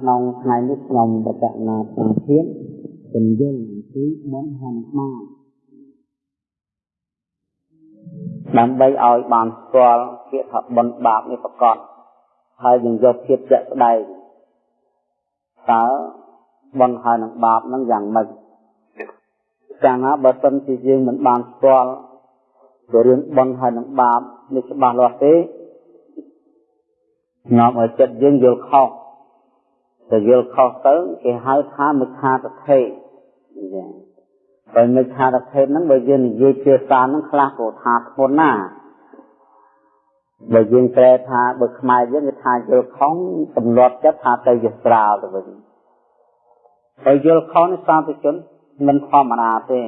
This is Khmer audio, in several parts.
ក្នុងថ្ងៃនេះខ្ញុំបច្ចនាប្រាធានពន្យល់អំពីបុណ្យហនុមានដើម្បីឲ្យបានស្គាល់ពាក្យថាបុណ្យបាបនេះប្រកបហើយយើងយកភាពជាក់ស្ដែងតើបុណ្យហើយនឹងបាបនឹងយ៉ាងម៉េចចាងណាបើសិនជាយើងមិនបានស្គាល់ពីរឿងបុណ្យហើយនឹងបាបនេះច្បាស់លាស់ទេនាំឲ្យចិត្តយើងយល់ខុស ទៅយល់ខុសទៅគេហៅថាមិច្ឆាទិដ្ឋិចាបើមិច្ឆាទិដ្ឋិហ្នឹងបើយើងនិយាយភាសាហ្នឹងខ្លះក៏ថាធ្ងន់ណាស់បើយើងប្រែថាបើខ្មែរយើងគេថាយល់ខុសទម្លាប់ចិត្តថាទៅជាស្រាលទៅវិញបើយល់ខុសនេះសាធុជនមិនធម្មតាទេ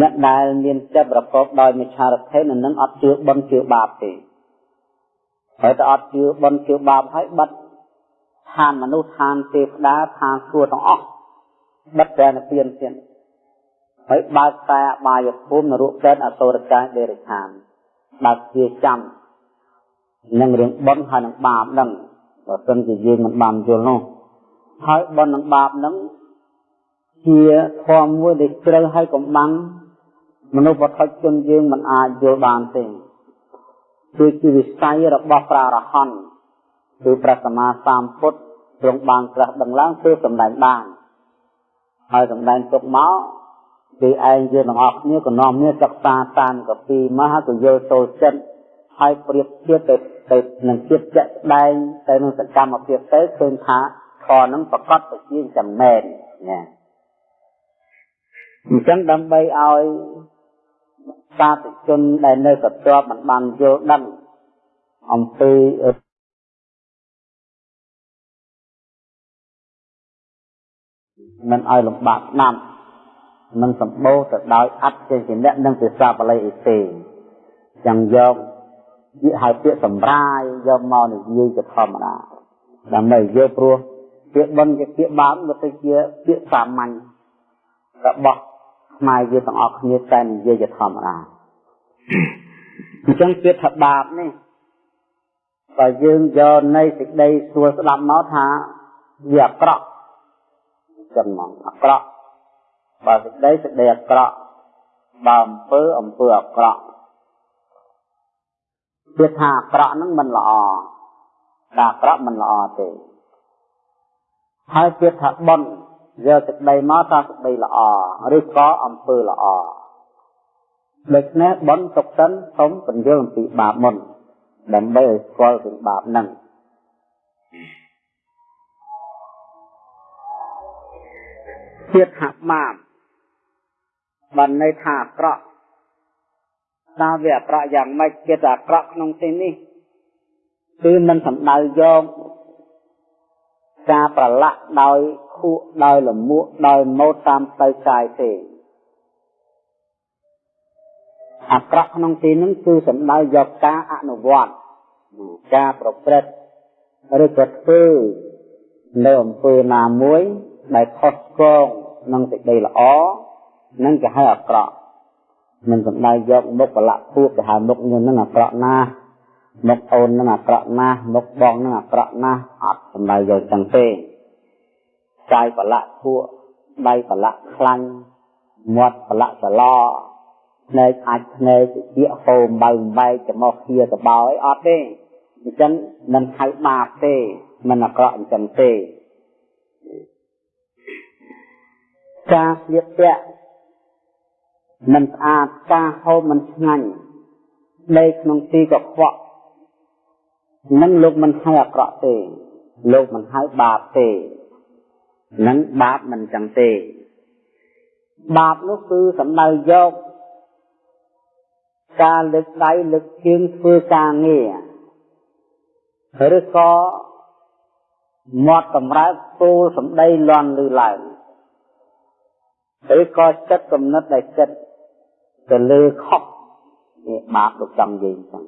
អ្នកដែលមានចិត្តប្រកបដោយមិច្ឆាទិដ្ឋិនឹងអត់ជឿបុណ្យជឿបាបទេហើយតែអត់ជឿបុណ្យជឿបាបហើយបាត់ ឋានមនុស្សឋានទេវតាឋានសួគ៌ទាំងអស់បិទតែនិព្វានទៀតហើយបើកតែអបាយភូមិនរកពេទ្យអសុរកាយដេរឆានបើកជាចាំនឹងរឿងបុណ្យហើយនឹងបាបហ្នឹងបើសិនជាយើងមិនបានយល់នោះហើយបុណ្យនិងបាបហ្នឹងជាធម៌មួយដែលជ្រៅហើយកំបាំងមនុស្សវត្ថុជនយើងមិនអាចយល់បានទេគឺជាវិស័យរបស់ប្រារហន្ត គឺព្រះសម្មាសម្ពុទ្ធទ្រង់បានត្រាស់ដឹងឡើងគឺសម្ដែងបានហើយសម្ដែងទុកមកគឺឯងយើងទាំងអស់គ្នាក៏នាំគ្នាសិក្សាតានកពីមកហើយក៏យល់ចូលចិត្តហើយប្រៀបធៀបទៅទៅនឹងជាតិជាក់ស្ដែងទៅនឹងសកម្មភាពទៅឃើញថាខនឹងប្រកបទៅជាចំណែនណាអញ្ចឹងដើម្បីឲ្យសាធុជនដែលនៅកត្របមិនបានយល់ដឹងអំពី មិនឲ្យលំបាកស្ដាប់មិនសម្បូរទៅដោយអត្តចេញៈនិងភាសាបាលីអីទេចាំយកនិយាយឲ្យពាក្យសម្រាយយកមកនិយាយទៅធម្មតាដើម្បីយកព្រោះពាក្យបន់ជាពាក្យបាបវាទៅជាពាក្យសាមញ្ញរបស់ខ្មែរយើងទាំងអស់គ្នាតែនិយាយជាធម្មតាអញ្ចឹងពាក្យថាបាបនេះបើយើងយកនៃសេចក្តីសួរស្ដាប់មកថាវាអាក្រក់ ចឹងមកអាក្រក់បើសេចក្តីសេចក្តីអាក្រក់បើអំពើអំពើអាក្រក់វាថាអាក្រក់ហ្នឹងមិនល្អតែអាក្រក់មិនល្អទេហើយវាថាបុណ្យយកសេចក្តីមកថាសេចក្តីល្អឬក៏អំពើល្អដូច្នេះបុណ្យទុកសិនសូមបញ្យល់អំពីបាបមុនដើម្បីឲ្យស្គាល់ពីបាបហ្នឹង ទៀតថាបាបបានន័យថាអាក្រក់តើវាអាក្រក់យ៉ាងម៉េចគេថាអាក្រក់ក្នុងទីនេះគឺមិនសំដៅយកការប្រឡាក់ដោយខួកដោយលមួកដោយម៉ូតតាមទៅកាយទេអាក្រក់ក្នុងទីនេះគឺសំដៅយកការអនុវត្តការប្រព្រឹត្តឬក៏ធ្វើនៅអំពើណាមួយ ដែលខុសឆ្គងនឹងសេចក្តីល្អនឹងគេហៅអាក្រក់មិនសំដៅយកមុខបលៈពួបទៅហៅមុខញនឹងអាក្រក់ណាស់មុខអូននឹងអាក្រក់ណាស់មុខបងនឹងអាក្រក់ណាស់អត់សំដៅយកចឹងទេកាយបលៈពួកដៃបលៈខ្លាញ់មាត់បលៈសឡភ្នែកអាចភ្នែកជាហូមបើបែកចំោះគ្នាកបោអីអត់ទេអញ្ចឹងមិនហៅបាបទេមិនអាក្រក់អញ្ចឹងទេ ការស្លៀកពាក់មិនស្អាតការហូបមិនឆ្ងាញ់ដេកក្នុងទីកខ្វក់នឹងលោកមិនហៅអាក្រក់ទេ លោកមិនហៅបាបទេនឹងបាបមិនចឹងទេ បាបនោះគឺសំដៅយកការលើកដៃលើកជើងធ្វើការងារឬក៏មាត់កម្រើកពោលសំដីលន់ឮឡើង ឬក៏ចិត្តគំនិតដែលចិត្តទៅលើខុសនេះបាបលោកចង់និយាយចឹង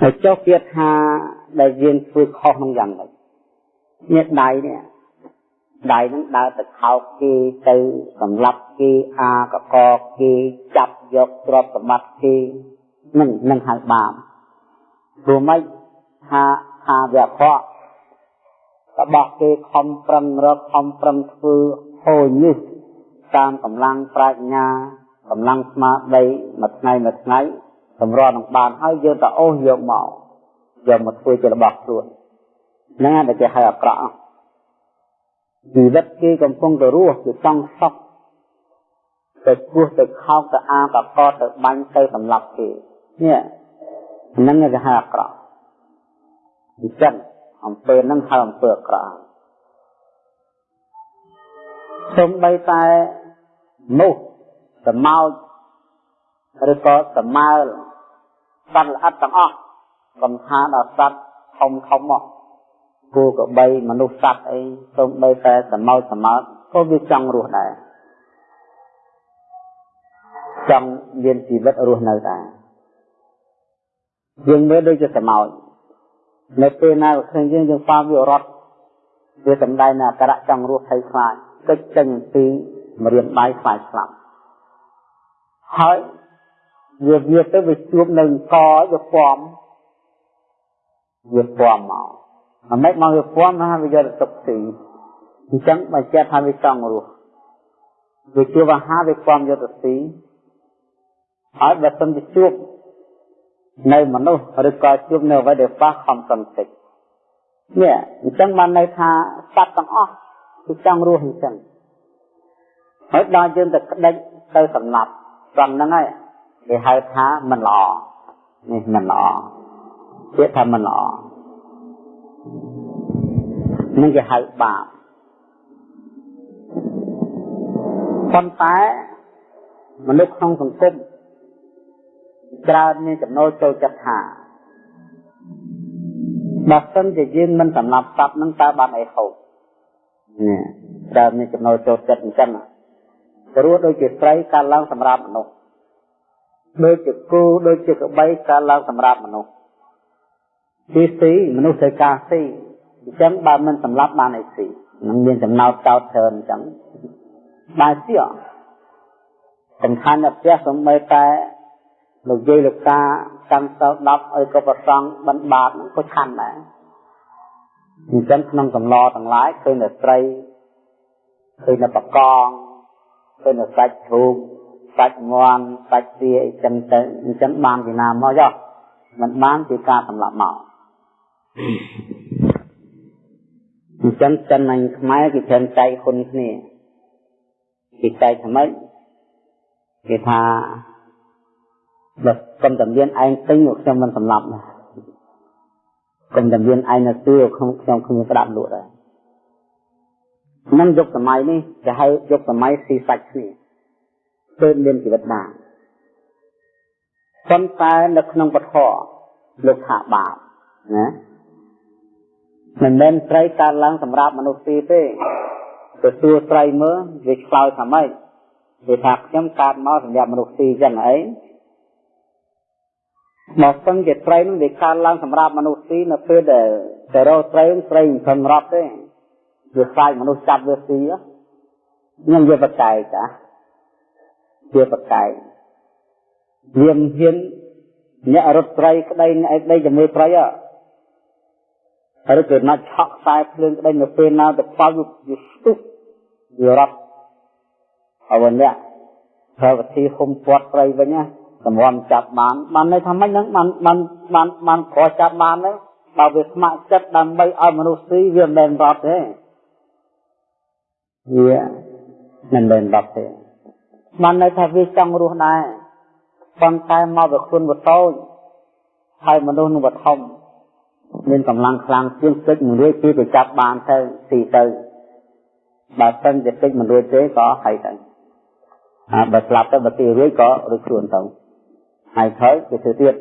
ហើយចុះគេថាដែលយើងធ្វើខុសនឹងយ៉ាងម៉េចនេះដៃនេះដៃនឹងដើរទៅខោកគេទៅសម្លាប់គេអាកកគេចាប់យកទ្រព្យសម្បត្តិគេនឹងនឹងហៅបាបព្រោះមិនថាថាវាខករ បស់គេខំប្រឹងរកខំប្រឹងធ្វើហូរញឹសតាមកម្លាំងប្រាជ្ញាកម្លាំងស្មារតីមួយថ្ងៃមួយថ្ងៃសម្រាប់នឹងបានហើយយើងទៅអូសយកមកយកមកធ្វើជារបស់ខ្លួនហ្នឹងដែលគេហៅអាក្រក់ជីវិតគេកំពុងទៅរស់គឺចង់សុខទៅគោះទៅខោកទៅអាបកកទៅបាញ់ទៅសម្លាប់គេនេះហ្នឹងគេហៅអាក្រក់អញ្ចឹង អំពើហ្នឹងហៅអំពើអាក្រក់សូម្បីតែនោះសម្ោចឬក៏សម្មើលសត្វល្អិតទាំងអស់កំថាដល់សត្វធំធំមកគោក្របីមនុស្សសត្វអីសូម្បីតែសម្ោចសម្មើលក៏វាចង់រស់ដែរចង់មានជីវិតរស់នៅដែរយើងមើលដូចជាសម្ោច នៅពេលណាឃើញយើងយើងប៉ាវារត់វាសំដែងនៅអក្សរចង់រស់ឲ្យខ្លាចកិច្ចចេញពីមរៀនដៃខ្លាចស្លាប់ហើយវាវាទៅវាជួបនៅកវាពំវាពំមកអាម៉េចមកវាពំណាវាយកទៅទុកទីអញ្ចឹងបើចិត្តថាវាចង់រស់វាជួបអាហារវាពំយកទៅទីហើយបើសិនជាជួប នៅមនុស្សឬក៏ជួបនៅអ្វីដែលប៉ះខំសន្តិចនេះអញ្ចឹងបានន័យថាសត្វទាំងអស់គឺចង់រស់អញ្ចឹងហើយដល់យើងទៅក្តិចទៅសម្លាប់ត្រង់ហ្នឹងហើយគេហៅថាមិនល្អនេះមិនល្អពាក្យថាមិនល្អនឹងគេហៅបាបប៉ុន្តែមនុស្សក្នុងសង្គម ច្រើនមានចំណូលចូលចិត្តថាបើសិនជាយើងមិនសម្លាប់សត្វនឹងតើបានអីហូបនេះច្រើនមានចំណូលចូលចិត្តអញ្ចឹងព្រោះដូចជាត្រីកើតឡើងសម្រាប់មនុស្សដូចជាគោដូចជាក្របីកើតឡើងសម្រាប់មនុស្សទីស៊ីមនុស្សត្រូវការស៊ីអញ្ចឹងបើមិនសម្លាប់បានអីស៊ីនឹងមានចំណោទចោតច្រើនអញ្ចឹងបានស៊ីអសំខាន់តែផ្ទះសំបីតែ លោកយាយលោកតាកាន់សោ10ឲ្យក៏ប្រសងបិណ្ឌបាតក៏ឆាន់ដែរអញ្ចឹងក្នុងកំឡទាំងឡាយឃើញតែត្រីឃើញតែបកងឃើញតែសាច់ធូបសាច់ងន់សាច់ទាអីចឹងទៅអញ្ចឹងបានពីណាមកចុះមិនបានពីការសម្លាប់មកអញ្ចឹងចិនអញខ្មែរគេច្រើនចែកហ៊ុនគ្នាគេចែកថ្មីគេថា បើកុំតែមានឯងទិញខ្ញុំមិនសម្លាប់ណាកុំតែមានឯងនៅទីខ្ញុំខ្ញុំខ្ញុំស្ដាប់លក់ដែរនឹងយុគសម័យនេះគេហៅយុគសម័យស៊ីសាច់គ្នាទើបមានជីវិតបានប៉ុន្តែនៅក្នុងពធលោកថាបាបណាមិនមែនត្រីកើតឡើងសម្រាប់មនុស្សទីទេទៅសួរត្រីមើលវាឆ្លើយថាម៉េចវាថាខ្ញុំកើតមកសម្រាប់មនុស្សទីចឹងអី មកស្ទឹងជាត្រីនឹងវាកើតឡើងសម្រាប់មនុស្សទីនៅពេលដែលតែរកត្រីត្រីមិនសម្រាប់ទេវាខ្លាចមនុស្សចាប់វាស៊ីខ្ញុំវាបកែកចាវាបកែកវាមិនហ៊ានអ្នករត់ត្រីក្តីអ្នកឯក្តីជាមួយត្រីហ៎ហើយគេណាត់ឆក់ខ្សែភ្លើងក្តីនៅពេលណាទៅប៉ោវាស្ទុះវារត់អវអ្នកប្រើវិធីហុំពាត់ត្រីវិញណា សម្រាប់ចាប់បានបានន័យថាម៉េចហ្នឹងបានបានបានបានខកចាប់បានហ្នឹងបើវាស្ម័គ្រចិត្តដើម្បីឲ្យមនុស្សស៊ីវាមិនមែនរត់ទេវាមិនមែនរត់ទេបានន័យថាវាចង់រស់ដែរប៉ុន្តែមកវាខ្លួនវតូចហើយមនុស្សនឹងវធំមានកម្លាំងខ្លាំងជាងទឹកមួយរួចពីទៅចាប់បានទៅស៊ីទៅបើសិនជាទឹកមិនរួចទេក៏ហើយទៅអាបើស្លាប់ទៅបើទីរួចក៏រួចខ្លួនទៅ ហើយក្រោយវាធ្វើទៀត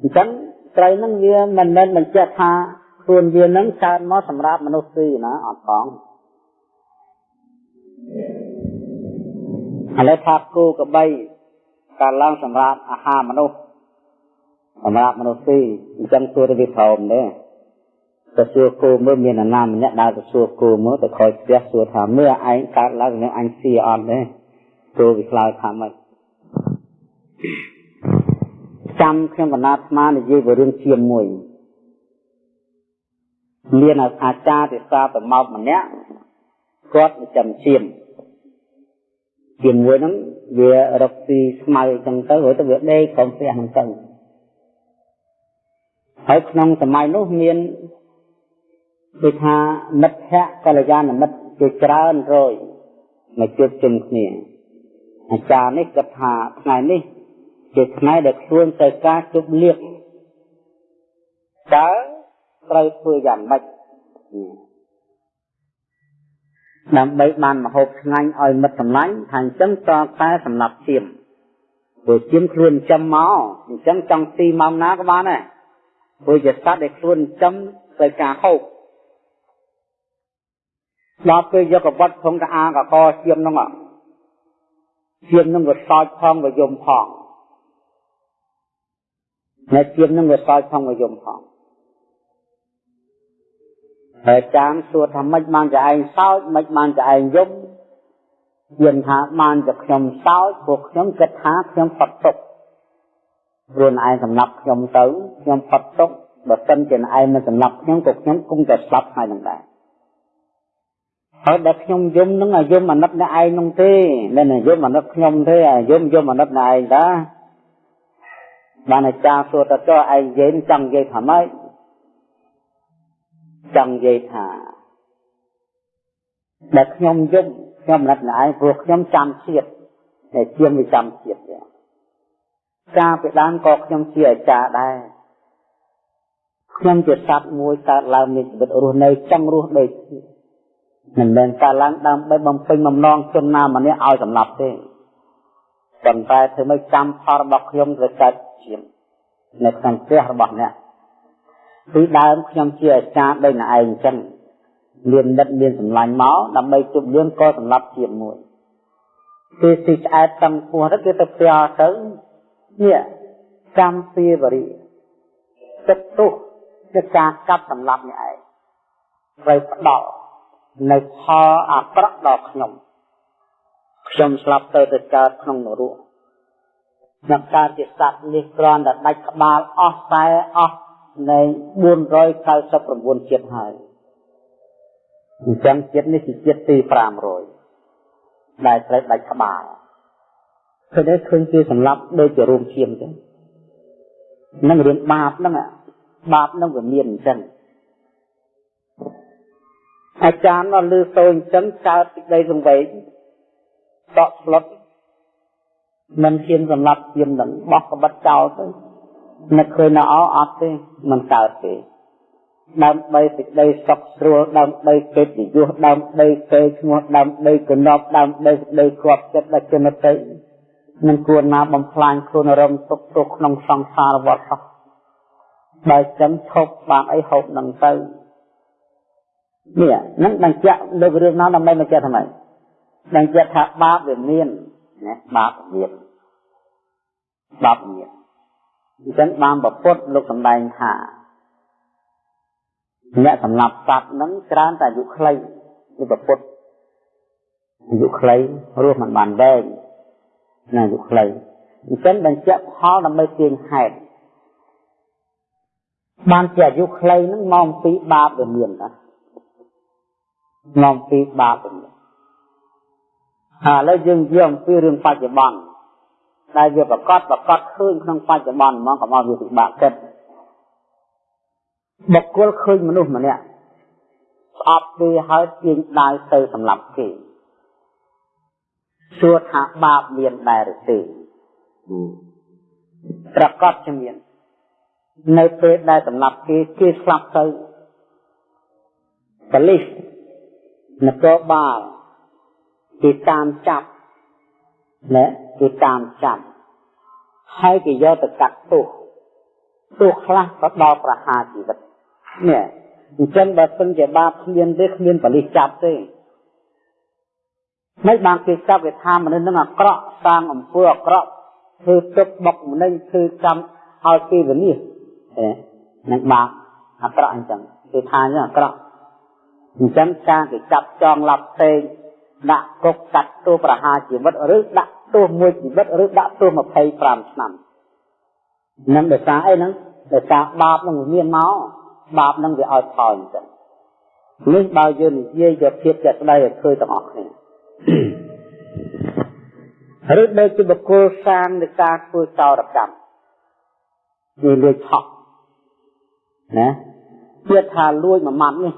អញ្ចឹងត្រីហ្នឹងវាមិនមែនបញ្ជាក់ថាខ្លួនវាហ្នឹងកើតមកសម្រាប់មនុស្សទីណាអត់ផងឥឡូវថាគោក្របីកើតឡើងសម្រាប់អាហារមនុស្សសម្រាប់មនុស្សទីអញ្ចឹងសួរទៅវាព្រមទេទៅសួរគោមើលមានអាណាម្នាក់ដើរទៅសួរគោមើលទៅខ້ອຍផ្ទះសួរថាមើលឯងកើតឡើងនឹងអញស៊ីអត់ទេគោវាឆ្លើយថាម៉េច ចាំខ្ញុំកណាអាត្មានិយាយពីរឿងឈាមមួយមានអាចារ្យទេសាប្រមោកម្នាក់គាត់ចាំឈាមជាមួយហ្នឹងវារកទីស្មៅអញ្ចឹងទៅរួចទៅវាដេកក្រុមផ្ទះហ្នឹងទៅហើយក្នុងសម័យនោះមានដូចថាមិត្តភ័ក្តិកល្យាណមិត្តជាច្រើនរយមកជួបជុំគ្នាអាចារ្យនេះគាត់ថាថ្ងៃនេះ ជាថ្ងៃដែលខ្លួនទៅការជប់លៀកតើត្រូវធ្វើយ៉ាងម៉េចដើម្បីបានមហូបឆ្ងាញ់ឲ្យមិត្តសម្លាញ់ថាអញ្ចឹងតតែសម្រាប់ជៀមព្រោះជៀមខ្លួនចំមកអញ្ចឹងចង់ទីម៉ោងណាក៏បានដែរព្រោះជាសត្វដែលខ្លួនចំត្រូវការហូបដល់ពេលយកកបត់ផងកាអាកកជៀមហ្នឹងជៀមហ្នឹងវាសោចផងវាយំផង នៅជៀមហ្នឹងវាសោចផងវាយំផងហើយចាមសួរថាម៉េចបានតែឯងសោចម៉េចបានតែឯងយំយើងថាបានតែខ្ញុំសោចពួកខ្ញុំគិតថាខ្ញុំផុតទុក្ខខ្លួនឯងសម្រាប់ខ្ញុំទៅខ្ញុំផុតទុក្ខបើសិនជាឯងមិនសម្រាប់ខ្ញុំក៏ខ្ញុំគង់តែស្លាប់ហើយនឹងដែរហើយដល់ខ្ញុំយំនឹងអាយំអាណិតអ្នកឯងនោះទេមិនយំអាណិតខ្ញុំទេអាយំយំអាណិតអ្នកឯងតា បានអាចារ្យសួរតើចុះឯងនិយាយចង់និយាយថាម៉េចចង់និយាយថាដែលខ្ញុំយំខ្ញុំអាណិតអ្នកឯងព្រោះខ្ញុំចាំជាតិតែជាងវាចាំជាតិទេកាលពីដើមក៏ខ្ញុំជាអាចារ្យដែរខ្ញុំជាសត្វមួយកើតឡើងមានជីវិតរស់នៅចង់រស់ដូចគ្នាមិនមែនកើតឡើងដើម្បីបំពេញបំណងជនណាម្នាក់ឲ្យសម្លាប់ទេ ប៉ុន្តែធ្វើម៉េចកម្មផលរបស់ខ្ញុំត្រូវកើតជានៅក្នុងផ្ទះរបស់អ្នកពីដើមខ្ញុំជាអាចារ្យដោយណឯងអញ្ចឹងមាននិតមានសម្លាញ់មកដើម្បីជប់លៀងក៏សម្លាប់ជាមួយគេទីឆ្អែតតាំងពោះទៅគេទៅផ្ទះទៅនេះកម្មពីវរិទឹកទុះជាការកាប់សម្លាប់នេះឯងត្រូវផ្ដោតនៅផលអាក្រក់ដល់ខ្ញុំ ខ្ញុំស្លាប់ទៅទៅកើតក្នុងនរកនឹងកើតជាសត្វនេះគ្រាន់តែដាច់ក្បាលអស់តែអស់នៃ499ជាតិហើយអញ្ចឹងជាតិនេះជាជាតិទី500ដែលត្រូវដាច់ក្បាលឃើញទេឃើញគេសម្លាប់ដូចជារួមឈាមអញ្ចឹងនឹងរឿងបាបហ្នឹងបាបហ្នឹងវាមានអញ្ចឹងអាចារ្យដល់លឺសូរអញ្ចឹងកើតពីដីសង្វេង ដកស្លុតមិនហ៊ានសម្លាប់ជាមនឹងបោះក្បិតចោលទៅនឹកឃើញនៅអអត់ទេមិនកើតទេដើម្បីសេចក្តីសុខស្រួលដើម្បីកិត្តិយសដើម្បីគេឈ្មោះដើម្បីកណប់ដើម្បីសេចក្តីគប់ចិត្តដល់ជនតីមិនគួរណាបំផ្លាញខ្លួនរំទុកទុកក្នុងសង្សារវត្តសោះបើចឹងឈប់បានអីហូបនឹងទៅនេះហ្នឹងបញ្ជាក់លើរឿងណាដើម្បីបញ្ជាក់ថាម៉េ ចបញ្ជាក់ថាបាបវាមានណាបាបមានបាបមានអញ្ចឹងបានប្រពុតលោកសម្ដែងថាអ្នកសម្លាប់សត្វហ្នឹងច្រើនតែអាយុខ្លីគឺប្រពុតអាយុខ្លីរស់មិនបានវែងណាអាយុខ្លីអញ្ចឹងបញ្ជាក់ផលដើម្បីទាញហេតុបានជាអាយុខ្លីហ្នឹងមកពីបាបវាមានតានាំពីបាបនេះហើយ ឥឡូវយើងនិយាយអំពីរឿងបច្ចុប្បន្នដែលវាប្រកបប្រកបឃើញក្នុងបច្ចុប្បន្នហ្មងកុំឲ្យវាពិបាកគិតបុគ្គលឃើញមនុស្សម្នាក់ស្អប់គេហើយទាញដាវទៅសម្លាប់គេសួរថាបាបមានដែរឬទេប្រកបជាមាននៅពេលដែលសម្លាប់គេគេស្លាប់ទៅបលិសនគរបាល គេតាមចាប់ណាគេតាមចាប់ហើយគេយកទៅកាត់ទោសទោសខ្លះក៏ដល់ប្រហារជីវិតនេះអញ្ចឹងបើសិនជាបាបគ្មានទេគ្មានបលិសចាប់ទេមិនបានគេចាប់គេថាមនុស្សនឹងអាក្រក់សាងអំពើអាក្រក់ធ្វើទឹកបុកម្នេញធ្វើកម្មឲ្យគេវិនិច្ឆ័យនឹងបាបអាក្រក់អញ្ចឹងគេថាអញ្ចឹងអាក្រក់អញ្ចឹងការគេចាប់ចងឡាប់ផ្សេង ដាក់គុកកាត់ទោសប្រហារជីវិតឬដាក់ទោសមួយជីវិតឬដាក់ទោស25ឆ្នាំនឹងដោយសារអីហ្នឹងដោយសារបាបនឹងមានមកបាបនឹងវាឲ្យផលអញ្ចឹងនេះបើយើងនិយាយយកភាពជាក់ស្ដែងឲ្យឃើញទាំងអស់គ្នាឬដូចជាបុគ្គលសាងនៃការធ្វើចោរកម្មវាលួចឆក់ណាទៀតថាលួចមួយម៉ាត់នេះ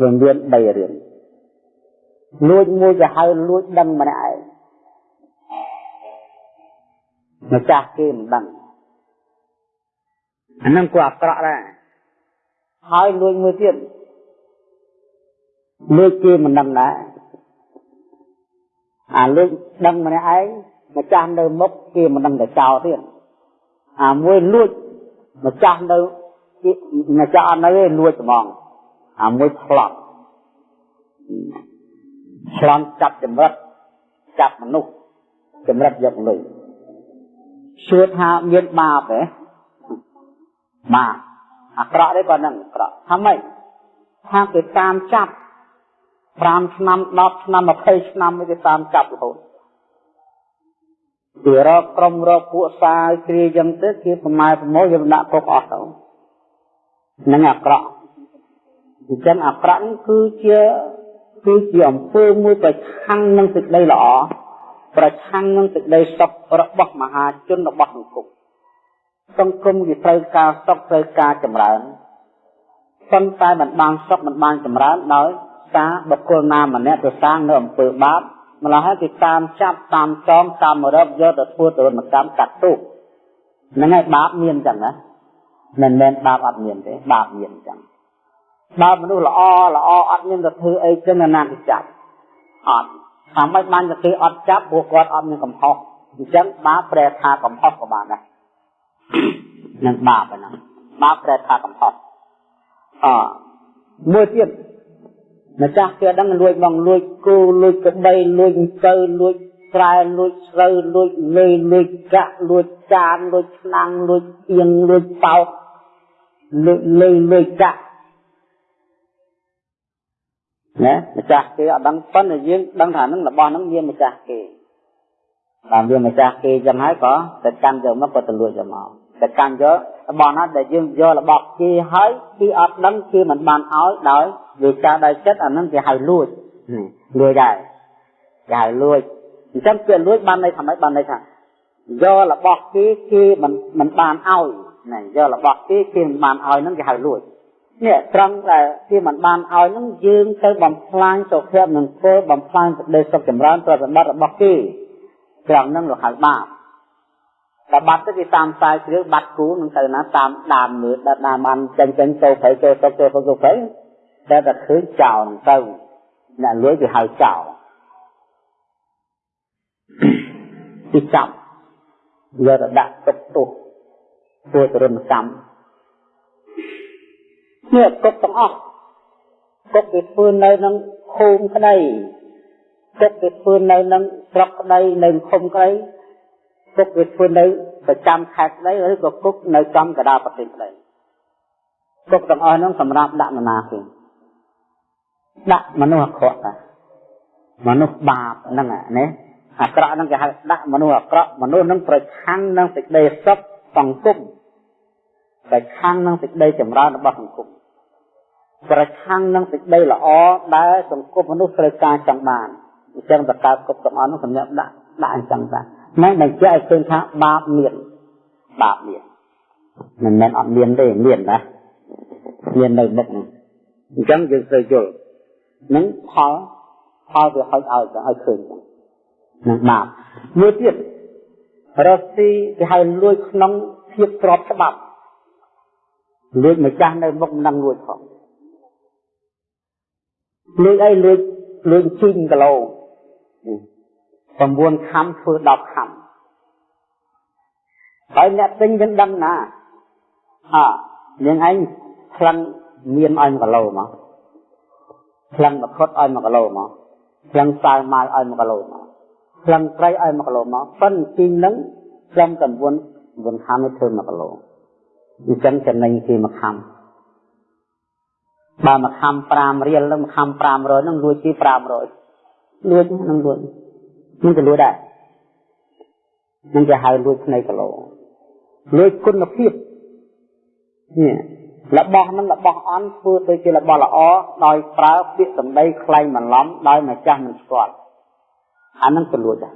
វាមាន3រឿង លួចមួយគេហៅលួចដឹងម្នាក់ឯងម្ចាស់គេមិនដឹងអានឹងក៏អាក្រក់ដែរហើយលួចមួយទៀតលួចគេមិនដឹងដែរអាលួចដឹងម្នាក់ឯងម្ចាស់នៅមុខគេមិនដឹងតែចោលទៀតអាមួយលួចម្ចាស់នៅម្ចាស់អត់នៅទេលួចហ្មងអាមួយផ្លត់ ឆ្លន់ចាប់ចម្រិតចាប់មនុស្សចម្រិតយកលុយសួរថាមានបាបទេបាបអាក្រក់ទេក៏នឹងអាក្រក់ថាម៉េចថាគេតាមចាប់5ឆ្នាំ10ឆ្នាំ20ឆ្នាំគេតាមចាប់រហូតគេរកក្រុមរកពួកសាយគ្រាយ៉ាងទៅគេប្រម៉ែប្រមូលយកដាក់គុកអស់ទៅនឹងអាក្រក់អញ្ចឹងអាក្រក់នេះគឺជា គឺជាអំពើមួយប្រឆាំងនឹងសេចក្តីល្អប្រឆាំងនឹងសេចក្តីសុខរបស់មហាជនរបស់សង្គមសង្គមវាត្រូវការសុខត្រូវការចម្រើនប៉ុន្តែមិនបានសុខមិនបានចម្រើនដោយសារបុគ្គលណាម្នាក់ទៅសាងនៅអំពើបាបម្ល៉េះហើយគេតាមចាប់តាមចងតាមរឹបយកទៅធ្វើទរណកម្មកាត់ទោសហ្នឹងហើយបាបមានចឹងណាមិនមែនបាបអត់មានទេបាបមានចឹង បើមនុស្សល្អល្អអត់មានទៅធ្វើអីចឹងណាគេចាប់អត់តាមមិនបានទៅគេអត់ចាប់ព្រោះគាត់អត់មានកំហុសអញ្ចឹងបាបប្រែថាកំហុសក៏បានដែរនឹងបាបហ្នឹងបាបប្រែថាកំហុសអមួយទៀតម្ចាស់គេដឹងលួចបងលួចគោលួចក្បីលួចទៅលួចស្រែលួចស្រូវលួចលេលួចកាក់លួចចានលួចឆ្នាំងលួចទៀងលួចបោកលួចលេលួចកាក់ ណាម្ចាស់គេអត់ដឹងប៉ុន្តែយើងដឹងថានឹងរបស់ហ្នឹងមានម្ចាស់គេបើវាម្ចាស់គេចឹងហើយក៏ទៅកាន់យកមកក៏ទៅលួចយកមកទៅកាន់យករបស់ណាដែលយើងយករបស់គេហើយគេអត់ដឹងគេមិនបានឲ្យដោយវាចាដោយចិត្តអាហ្នឹងគេហៅលួចលួចដែរគេហៅលួចអញ្ចឹងគេលួចបានន័យថាម៉េចបានន័យថាយករបស់គេគេមិនមិនបានឲ្យណាយករបស់គេគេមិនបានឲ្យហ្នឹងគេហៅលួច នេះត្រង់ដែលគេមិនបានឲ្យហ្នឹងយើងទៅបំផ្លាញសុខភាពនឹងធ្វើបំផ្លាញសេចក្តីសុខចម្រើនប្រតិបត្តិរបស់គេត្រង់ហ្នឹងលោកហៅបាបតែបាត់ទៅគេតាមខ្សែគ្រឿងបាត់គូនឹងទៅណាតាមដានមើលដល់ដានបានចេញចេញចូលព្រៃចូលសុខចូលសុខចូលព្រៃតែតែឃើញចោលទៅអ្នកលួយគេហៅចោលទីចាប់យកទៅដាក់ទុកទុះធ្វើទរណកម្ម នេះគុកទាំងអស់គុកគេធ្វើនៅក្នុងភូមិក្តីគុកគេធ្វើនៅក្នុងស្រុកក្តីនៅឃុំក្តីគុកគេធ្វើនៅប្រចាំខេត្តក្តីឬក៏គុកនៅចំកណ្ដាលប្រទេសក្តីគុកទាំងអស់ហ្នឹងសម្រាប់ដាក់នរណាគេដាក់មនុស្សអាក្រក់តាមនុស្សបាបហ្នឹងណាអាក្រក់ហ្នឹងគេហៅដាក់មនុស្សអាក្រក់មនុស្សហ្នឹងប្រឆាំងនឹងសេចក្តីសុខសង្គមប្រឆាំងនឹងសេចក្តីចម្រើនរបស់សង្គម ប្រឆាំងនឹងសេចក្តីល្អដែលសង្គមមនុស្សត្រូវការចង់បានអញ្ចឹងតកើតគ្រប់ទាំងអស់នោះសម្រាប់ដាក់ដាក់អញ្ចឹងតាមិនបញ្ជាក់ឲ្យឃើញថាបាបមានបាបមានមិនមែនអត់មានទេមានណាមាននៅមុខនេះអញ្ចឹងយើងត្រូវយល់នឹងផលផលវាហុចឲ្យឲ្យឃើញនឹងបាបមួយទៀតរស់ស៊ីគេហៅលួចក្នុងភាពស្របច្បាប់លួចម្ចាស់នៅមុខមិនដឹងលួចផង លួចអីលួចលួចជីងគីឡូ9ខំធ្វើ10ខំហើយអ្នកទិញមិនដឹងណាអើយើងឯងផ្លឹងមានឲ្យ1គីឡូមកផ្លឹងមកខុតឲ្យ1គីឡូមកផ្លឹងសាវម៉ាល់ឲ្យ1គីឡូមកផ្លឹងត្រីឲ្យ1គីឡូមកប៉ុន្តែជីងនឹងត្រឹមតែ9 9ខំធ្វើ1គីឡូអញ្ចឹងចំណេញគេ1ខំ បើមកខំ5រៀលនឹងមកខំ500នឹងលួចទី500លួចនឹងលួចនឹងទៅលួចដែរនឹងគេហៅលួចភ្នែកគីឡូលួចគុណភាពនេះរបស់នឹងរបស់អន់ធ្វើទៅជារបស់ល្អដោយប្រើពាក្យសម្ដីខ្លែងបន្លំដោយម្ចាស់មិនស្គាល់អានឹងក៏លួចដែរ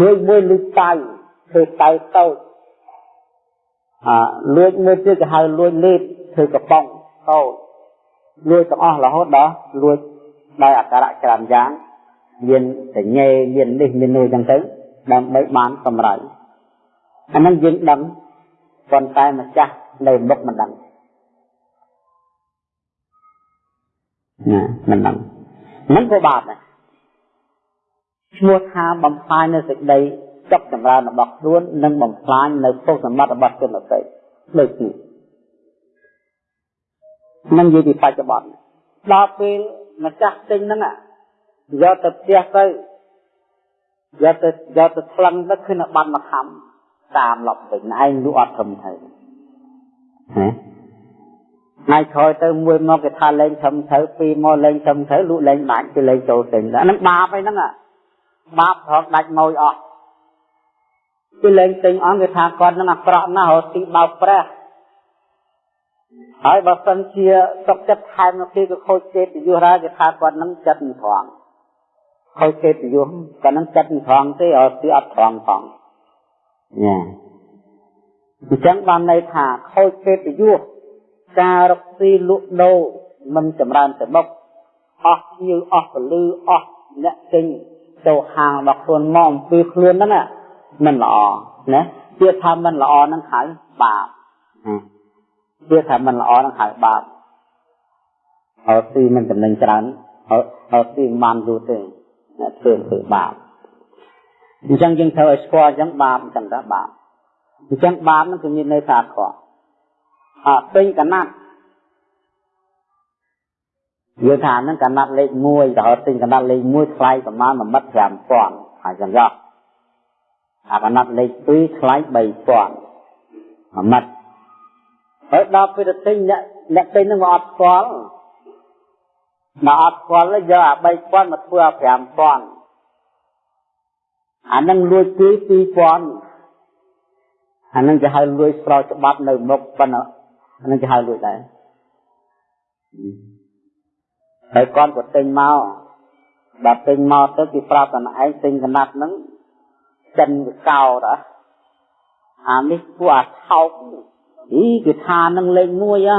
លួចមួយលួចតៅធ្វើតៅតូចអាលួចមួយទៀតគេហៅលួចលេបធ្វើកំប៉ុង តូចលួចទាំងអស់រហូតដល់លួចដោយអាការៈច្រើនយ៉ាងមានសញ្ញេមាននេះមាននោះចឹងទៅដើម្បីបានកម្រៃអានឹងយើងដឹងប៉ុន្តែម្ចាស់នៅមុខមិនដឹងណាមិនដឹងមិនក៏បាបដែរឈ្មោះថាបំផ្លាញនៅសេចក្តីចុកចម្រើនរបស់ខ្លួននិងបំផ្លាញនៅពុទ្ធសម្បត្តិរបស់ជនដទៃដូចនេះ នឹងនិយាយពីបច្ចុប្បន្នដល់ពេលម្ចាស់ទិញហ្នឹងយកទៅផ្ទះទៅយកទៅយកទៅថ្លឹងទៅឃើញបាត់មកខំតាមលប់វិញឯងលក់អត់ធំទៅណាថ្ងៃក្រោយទៅមួយមកគេថាលេងធំទៅពីរមកលេងធំទៅលក់លេងបាច់គេលេងចូលទិញអាហ្នឹងបាបឯហ្នឹងបាបត្រង់ដាច់ម៉ួយអស់គេលេងទិញអស់គេថាគាត់ហ្នឹងអាក្រក់ណាស់រត់ទីបោកប្រាស់ ហើយបើសិនជាសុកចិត្តថែមនៅពេលក៏ខូចទេពយុះដែរគេថាគាត់នឹងចិត្តមិនត្រង់ខូចទេពយុះគាត់នឹងចិត្តមិនត្រង់ទេអត់ទីអត់ត្រង់ផងញ៉ាអញ្ចឹងបានន័យថាខូចទេពយុះការរកស៊ីលក់ដូរមិនចម្រើនទៅមុខអស់ញើអស់ពលឺអស់អ្នកទិញចូលហាងរបស់ខ្លួនមកអំពីខ្លួនហ្នឹងមិនល្អណាជាថាមិនល្អហ្នឹងហៅបាប ជាថាមិនល្អនឹងហៅបាបអត់ទីមិនចំណេញច្រើនអត់ទីមិនបានយូរទេអ្នកធ្វើធ្វើបាបអញ្ចឹងយើងត្រូវឲ្យស្គាល់អញ្ចឹងបាបអញ្ចឹងថាបាបអញ្ចឹងបាបនឹងគឺមានន័យថាខកអត់ពេញកណាត់និយាយថាហ្នឹងកណាត់លេខ1ដល់ទិញកណាត់លេខ1ថ្លៃប្រមាណ1មិត្ត5000ហើយចឹងយកអាកណាត់លេខ2ថ្លៃ3000 1មិត្ត ហើយដល់ពេលទៅទិញអ្នកអ្នកទិញនឹងមកអត់ស្គាល់មកអត់ស្គាល់យកអា3000មកធ្វើអា5000អានឹងលួចគឺ2000អានឹងគេហៅលួចស្រោច្បាប់នៅមុខប៉ុណ្ណឹងអានឹងគេហៅលួចដែរហើយគាត់ក៏ទិញមកដល់ទិញមកទៅគេប្រាប់តែឯងទិញកណាត់ហ្នឹងចិនវាកោតអានេះពួកអាថោក អីគេថានឹងលេខ1ហ៎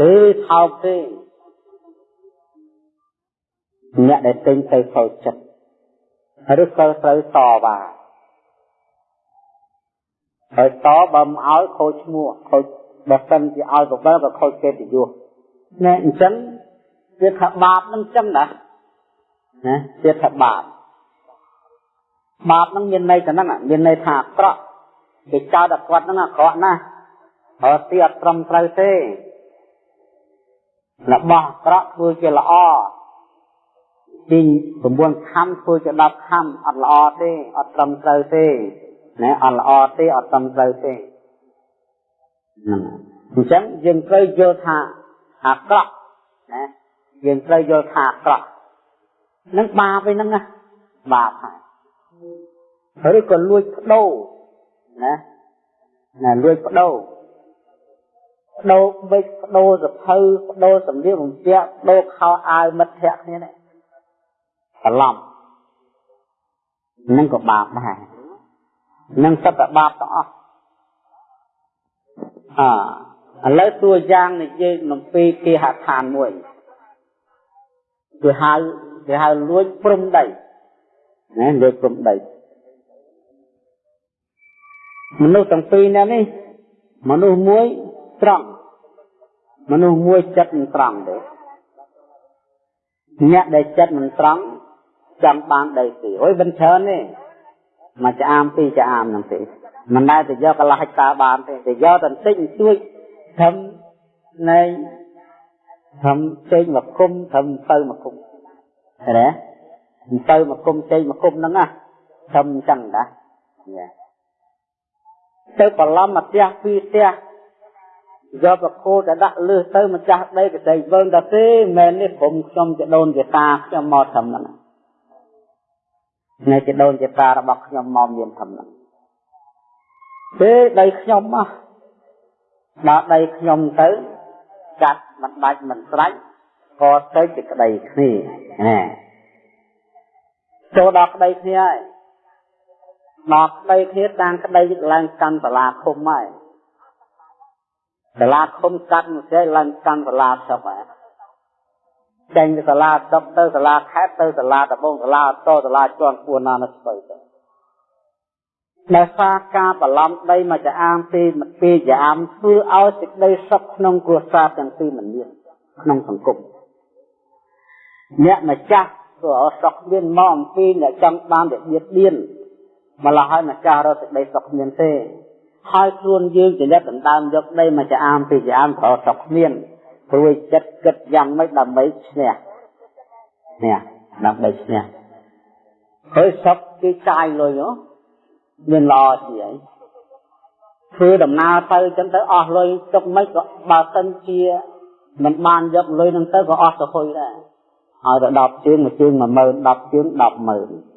ទេថោកទេអ្នកដែលទិញទៅខូចចិត្តឬក៏ត្រូវតបាទហើយតបើមិនឲ្យខូចឈ្មោះខូចបើសិនជាឲ្យបបិលក៏ខូចកិត្តិយសណែអញ្ចឹងវាថាបាបនឹងអញ្ចឹងណាណាវាថាបាបបាបនឹងមានន័យទៅហ្នឹងមានន័យថាអាក្រក់គេចោទតែគាត់ហ្នឹងអាក្រក់ណាស់ អត់ទីអត់ត្រឹមត្រូវទេរបស់អាក្រក់ធ្វើជាល្អទី9ខំធ្វើជា10ខំអត់ល្អទេអត់ត្រឹមត្រូវទេណាអត់ល្អទេអត់ត្រឹមត្រូវទេហ្នឹងអញ្ចឹងយើងត្រូវយល់ថាអាក្រក់ណាយើងត្រូវយល់ថាអាក្រក់នឹងបាបឯហ្នឹងណាបាបហើយឬក៏លួចបដូរណាណាលួចបដូរ បដូរបិចបដូរសភៅបដូរសម្លៀកបំពាក់បដូរខោអាវមិត្តភ័ក្ដិគ្នានេះច្រឡំនឹងក៏បាបដែរនឹងសត្វបាបទាំងអស់អឥឡូវតួយ៉ាងនិយាយអំពីគេហដ្ឋានមួយគេហៅគេហៅលួចព្រំដីណាលួចព្រំដីមនុស្សទាំងពីរនេះមនុស្សមួយ ត្រង់មនុស្សមួយចិត្តមិនត្រង់ទេអ្នកដែលចិត្តមិនត្រង់ចង់បានដីទីអុយមិនច្រើនទេមកចាមពីចាមហ្នឹងទេមិនដែលទៅយកកន្លះហិកតាបានទេទៅយកតែបន្តិចជួយធ្វើនៃធ្វើចេញមកគុំធ្វើទៅមកគុំឃើញទេទៅមកគុំចេញមកគុំហ្នឹងណាធ្វើអញ្ចឹងដែរទៅបន្លំមកផ្ទះពីរផ្ទះ យកប្រគោទៅដាក់លឺទៅម្ចាស់ដីកដីវើទៅទេមែននេះព្រមខ្ញុំជាដូនជាតាខ្ញុំមកត្រឹមហ្នឹងនៅជាដូនជាតារបស់ខ្ញុំមកមានធំហ្នឹងពេលដីខ្ញុំមកដល់ដីខ្ញុំទៅកាត់មិនដាច់មិនស្រាច់ក៏ទៅជាក្តីគ្នាណាចូលដល់ក្តីគ្នាហើយដល់ក្តីគ្នាតាំងក្តីឡើងកាន់សាលាឃុំហើយ សាលាឃុំកាត់មួយស្រីឡើងកាន់សាលាស្រុកហើយចេញពីសាលាស្រុកទៅសាលាខេត្តទៅសាលាដំបងសាលាតសាលាជាន់ពួនណានៅស្បៃទៅដោយសារការបឡំដីមកចាអាមពីពីចាអាមធ្វើឲ្យសេចក្តីសុខក្នុងគ្រួសារទាំងពីរមិនមានក្នុងសង្គមអ្នកម្ចាស់ព្រោះសុខមានមកអំពីអ្នកចង់បានតែបៀតបៀនម្ល៉េះហើយម្ចាស់រកសេចក្តីសុខមានទេ ហើយខ្លួនយើងចរិតដណ្ដើមយកដីមកចាអាមពីចាអាមក៏សុខមានព្រួយចិត្តគិតយ៉ាងម៉េចដើម្បីឈ្នះនេះដើម្បីឈ្នះហើយសុខគេចាយលុយហ៎មានល្អជាអីធ្វើដំណើរទៅចឹងទៅអស់លុយទុកមិនក៏បើសិនជាមិនបានយកលុយនឹងទៅក៏អស់ទៅហុយដែរឲ្យទៅ10ជើងមួយជើង10000 10ជើង100,000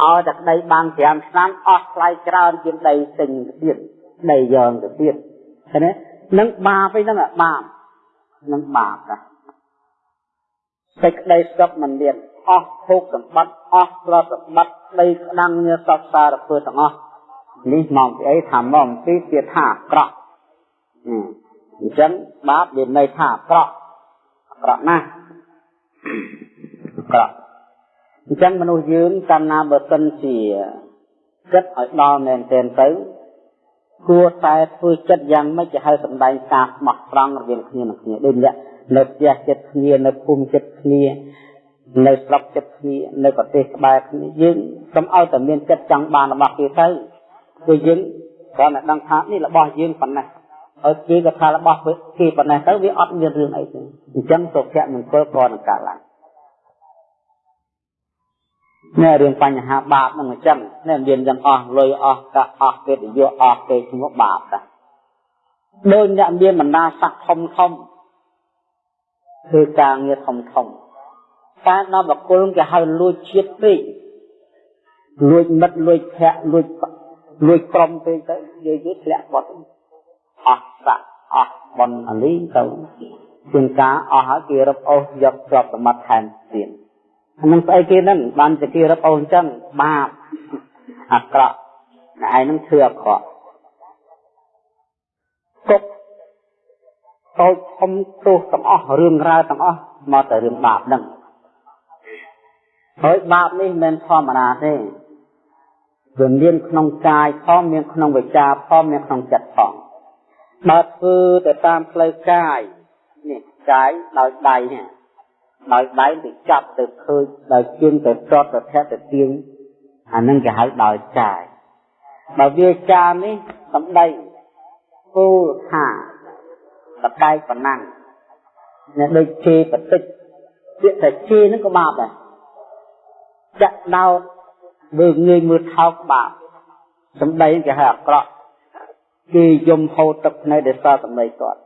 ឲ្យតែក្តីបាន5ឆ្នាំអស់ថ្លៃច្រើនជាងដីទិញទៅទៀតដីយកទៅទៀតឃើញទេនឹងបាបឯហ្នឹងបាបនឹងបាបណាសេចក្តីសុខមិនមានអស់ភោគសម្បត្តិអស់ទ្រព្យសម្បត្តិដីក្តាំងញាសពសារពើទាំងអស់នេះមកពីអីថាមកពីទៀតថាអាក្រក់អញ្ចឹងបាបវាន័យថាអាក្រក់អាក្រក់ណាស់អាក្រក់ អញ្ចឹងមនុស្សយើងកាលណាបើសិនជាគិតឲ្យដល់មែនទែនទៅគួរតែធ្វើចិត្តយ៉ាងម៉េចទៅឲ្យសម្ដែងការស្មោះត្រង់រវាងគ្នានឹងគ្នាដូចអ្នកនៅផ្ទះចិត្តគ្នានៅភូមិចិត្តគ្នានៅស្រុកចិត្តគ្នានៅប្រទេសក្បែរគ្នាយើងកុំឲ្យតែមានចិត្តចង់បានរបស់គេទៅគឺយើងគ្រាន់តែដឹងថានេះរបស់យើងប៉ុណ្ណេះឲ្យគេក៏ថារបស់គេប៉ុណ្ណេះទៅវាអត់មានរឿងអីទេអញ្ចឹងសុភមង្គលក៏នឹងកើតឡើង នេះរឿងបញ្ហាបាបហ្នឹងអញ្ចឹងនេះមានយ៉ាងអស់លុយអស់កាក់អស់កិត្តិយសអស់គេឈ្មោះបាបដែរដូចអ្នកមានបណ្ដាស័ក្តិធំធំគឺការងារធំធំតែដល់បកុលគេហៅលួចជាតិពេកលួចមិត្តលួចភ័ក្រលួចលួចក្រុមពេកទៅនិយាយធ្លាក់បាត់អស់សាក់អស់បនអាលីទៅជាងការអស់ហើយគេរឹបអូសយកទ្រព្យសម្បត្តិថែមទៀត អានឹងស្អីគេហ្នឹងបានតែគេរឹបអូសអញ្ចឹងបាបអាក្រក់តែឯងនឹងធ្វើអាក្រក់គុកតូចធំទោសទាំងអស់រឿងរ៉ាវទាំងអស់មកតែរឿងបាបហ្នឹងហើយបាបនេះមិនមែនធម្មតាទេវាមានក្នុងកាយផងមានក្នុងវិចារផងមានក្នុងចិត្តផងបើធ្វើទៅតាមផ្លូវកាយនេះកាយដោយដៃនេះ ដោយដៃទៅចាប់ទៅឃើញដោយជើងទៅត្រត់ទៅធាក់ទៅទៀងអានឹងគេហៅដោយកាយបើវាចានេះសំដីគោលថាបដែកប៉ុណ្ណឹងអ្នកដូចជេបតិចពាក្យតែជេនឹងក៏បាបដែរចាក់ដោតមើលងាយមើលថោកបាបសំដីគេហៅអាក្រក់គេយំហូរទឹកភ្នែកដោយសារសំដីគាត់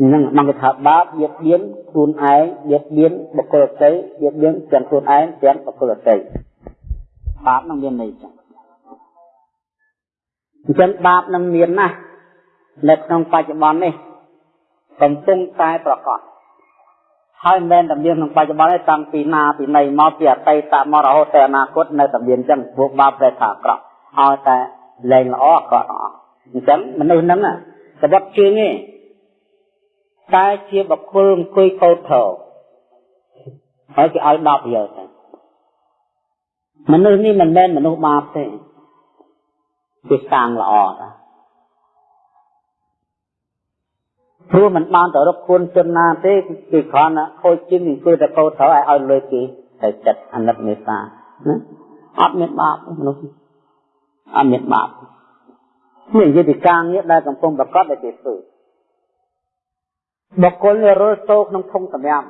នឹងមកគេថាបាបៀតបៀនខ្លួនឯងបៀតបៀនបុគ្គលដទៃបៀតបៀនទាំងខ្លួនឯងទាំងបុគ្គលដទៃបាបនឹងមានន័យចឹងអញ្ចឹងបាបនឹងមានណាស់នៅក្នុងបច្ចុប្បន្ននេះកំពុងតែប្រកបហើយមិនមែនតែមានក្នុងបច្ចុប្បន្នទេតាំងពីណាពីណីមកពីអតីតមករហូតទៅអនាគតនៅតែមានអញ្ចឹងពួកបាបតែថាអាក្រក់ឲ្យតែលែងល្អអាក្រក់ទាំងអស់អញ្ចឹងមនុស្សហ្នឹងសវត្តជើងទេ តែជាបុគ្គលអង្គុយកោតធោហើយគេឲ្យ10យកទៅមនុស្សនេះមិនមែនមនុស្សបាបទេគេសាងល្អតាព្រោះมันបានទៅរកគុណជនណាទេគេគ្រាន់តែខូចជាងអង្គុយតែកោតត្រូវឲ្យឲ្យលុយគេតែចិត្តអាណិតមេត្តាណាអត់មានបាបមនុស្សអត់មានបាបនេះយន្តការងារដែលកំពុងប្រកបដោយគេធ្វើ បុគ្គលរលចូលក្នុងធុងសម្រាម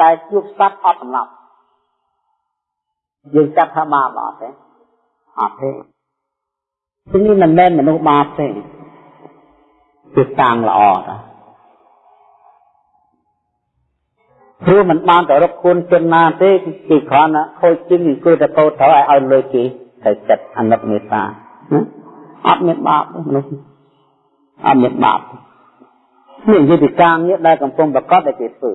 តែជួបសត្វអត់សំឡប់យើងចាប់ថាបាបអត់ទេអត់ទេទីនេះមិនមែនមនុស្សបាបទេគឺតាំងល្អតាព្រោះมันបានទៅរកគុណជនណាទេគឺគ្រាន់តែខូចជិញគឺតែពោត្រូវឲ្យឲ្យលុយគេតែចិត្តអនុមេត្តាអត់មានបាបទេមនុស្សអត់មានបាបទេ នេះយន្តការងារដែលកំពុងប្រកបដែលគេធ្វើ